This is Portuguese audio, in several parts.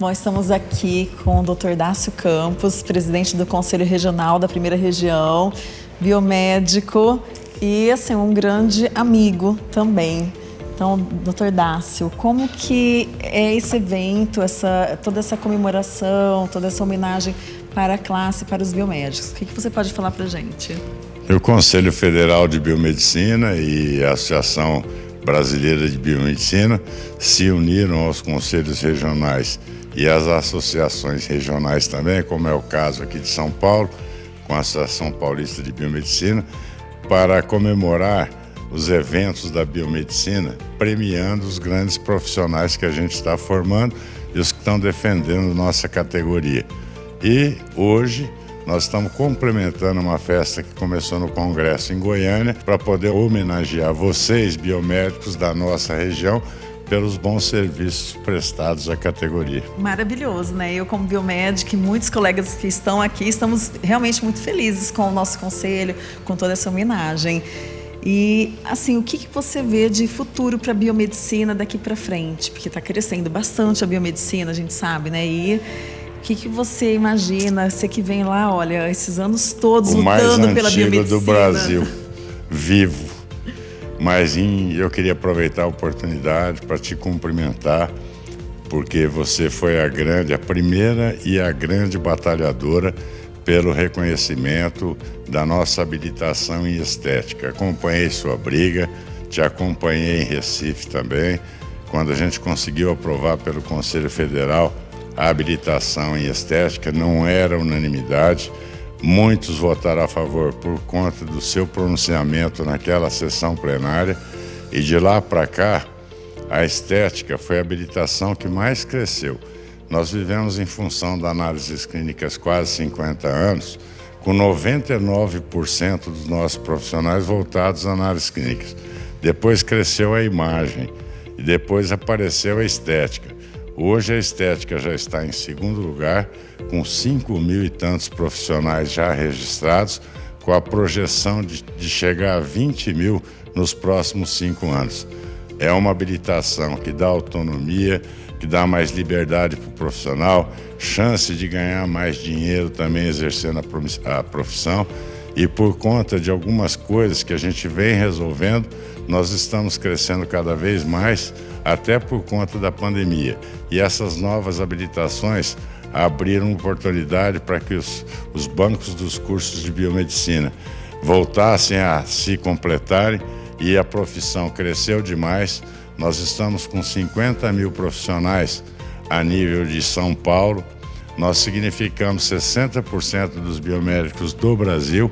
Nós estamos aqui com o Dr. Dácio Campos, presidente do Conselho Regional da Primeira Região, biomédico e assim um grande amigo também. Então, doutor Dácio, como que é esse evento, essa, toda essa comemoração, toda essa homenagem para a classe, para os biomédicos? O que, que você pode falar para a gente? O Conselho Federal de Biomedicina e a Associação Brasileira de Biomedicina se uniram aos conselhos regionais e às associações regionais também, como é o caso aqui de São Paulo, com a Associação Paulista de Biomedicina, para comemorar os eventos da biomedicina, premiando os grandes profissionais que a gente está formando e os que estão defendendo nossa categoria. E hoje nós estamos complementando uma festa que começou no Congresso em Goiânia para poder homenagear vocês, biomédicos da nossa região, pelos bons serviços prestados à categoria. Maravilhoso, né? Eu como biomédica e muitos colegas que estão aqui, estamos realmente muito felizes com o nosso conselho, com toda essa homenagem. E, assim, o que, que você vê de futuro para a biomedicina daqui para frente? Porque está crescendo bastante a biomedicina, a gente sabe, né? E que, que você imagina? Você que vem lá, olha, esses anos todos o lutando pela biomedicina. do Brasil, vivo. Mas em, eu queria aproveitar a oportunidade para te cumprimentar, porque você foi a grande, a primeira e a grande batalhadora pelo reconhecimento da nossa habilitação em estética. Acompanhei sua briga, te acompanhei em Recife também, quando a gente conseguiu aprovar pelo Conselho Federal a habilitação em estética, não era unanimidade. Muitos votaram a favor por conta do seu pronunciamento naquela sessão plenária e de lá para cá a estética foi a habilitação que mais cresceu. Nós vivemos em função de análises clínicas quase 50 anos, com 99% dos nossos profissionais voltados a análises clínicas. Depois cresceu a imagem e depois apareceu a estética. Hoje a estética já está em segundo lugar, com 5 mil e tantos profissionais já registrados, com a projeção de, de chegar a 20 mil nos próximos cinco anos. É uma habilitação que dá autonomia, que dá mais liberdade para o profissional, chance de ganhar mais dinheiro também exercendo a profissão. E por conta de algumas coisas que a gente vem resolvendo, nós estamos crescendo cada vez mais, até por conta da pandemia. E essas novas habilitações abriram oportunidade para que os, os bancos dos cursos de biomedicina voltassem a se completarem e a profissão cresceu demais nós estamos com 50 mil profissionais a nível de São Paulo. Nós significamos 60% dos biomédicos do Brasil.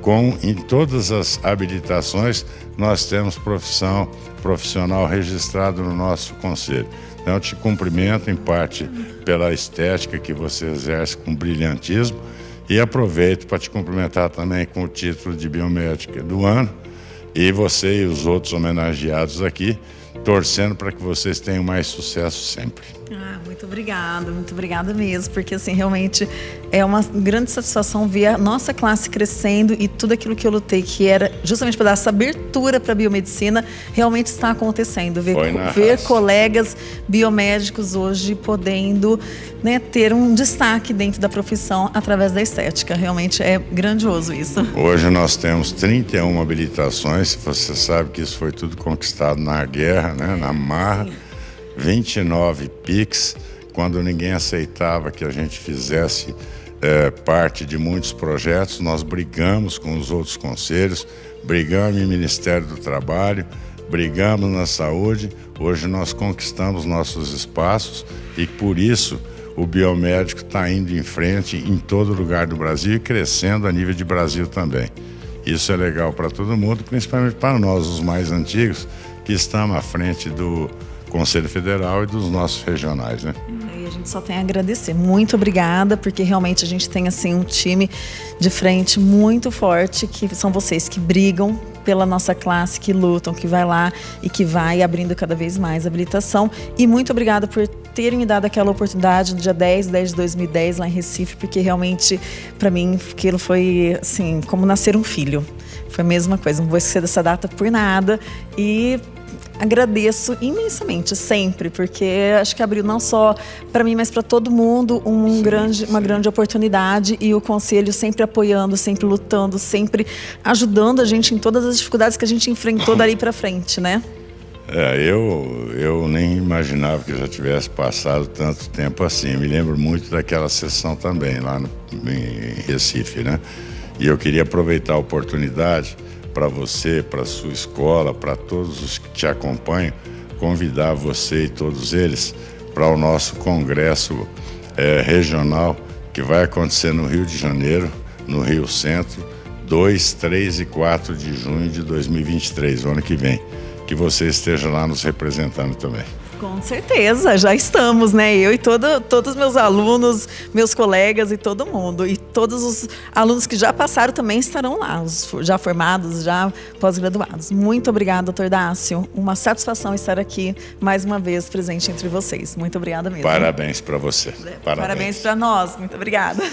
Com em todas as habilitações, nós temos profissão profissional registrado no nosso conselho. Então, te cumprimento em parte pela estética que você exerce com brilhantismo e aproveito para te cumprimentar também com o título de biomédica do ano e você e os outros homenageados aqui torcendo para que vocês tenham mais sucesso sempre. Ah, muito obrigada, muito obrigada mesmo, porque assim, realmente é uma grande satisfação ver a nossa classe crescendo e tudo aquilo que eu lutei, que era justamente para dar essa abertura para a biomedicina, realmente está acontecendo. Ver, ver colegas biomédicos hoje podendo né, ter um destaque dentro da profissão através da estética. Realmente é grandioso isso. Hoje nós temos 31 habilitações, você sabe que isso foi tudo conquistado na guerra, né, na marra. 29 PICs, quando ninguém aceitava que a gente fizesse é, parte de muitos projetos, nós brigamos com os outros conselhos, brigamos no Ministério do Trabalho, brigamos na saúde, hoje nós conquistamos nossos espaços e por isso o biomédico está indo em frente em todo lugar do Brasil e crescendo a nível de Brasil também. Isso é legal para todo mundo, principalmente para nós, os mais antigos, que estamos à frente do, Conselho Federal e dos nossos regionais, né? E a gente só tem a agradecer. Muito obrigada, porque realmente a gente tem assim um time de frente muito forte, que são vocês que brigam pela nossa classe, que lutam, que vai lá e que vai abrindo cada vez mais habilitação. E muito obrigada por terem me dado aquela oportunidade no dia 10, 10 de 2010 lá em Recife, porque realmente para mim aquilo foi assim, como nascer um filho. Foi a mesma coisa, não vou esquecer dessa data por nada. E agradeço imensamente, sempre, porque acho que abriu não só para mim, mas para todo mundo um sim, grande, sim. uma grande oportunidade e o Conselho sempre apoiando, sempre lutando, sempre ajudando a gente em todas as dificuldades que a gente enfrentou dali para frente, né? É, eu, eu nem imaginava que já tivesse passado tanto tempo assim. Me lembro muito daquela sessão também, lá no, em Recife, né? E eu queria aproveitar a oportunidade para você, para sua escola, para todos os que te acompanham, convidar você e todos eles para o nosso congresso é, regional que vai acontecer no Rio de Janeiro, no Rio Centro, 2, 3 e 4 de junho de 2023, o ano que vem. Que você esteja lá nos representando também. Com certeza, já estamos, né? Eu e todo, todos os meus alunos, meus colegas e todo mundo. E todos os alunos que já passaram também estarão lá, os já formados, já pós-graduados. Muito obrigada, doutor Dácio. Uma satisfação estar aqui mais uma vez presente entre vocês. Muito obrigada mesmo. Parabéns para você. Parabéns para nós. Muito obrigada.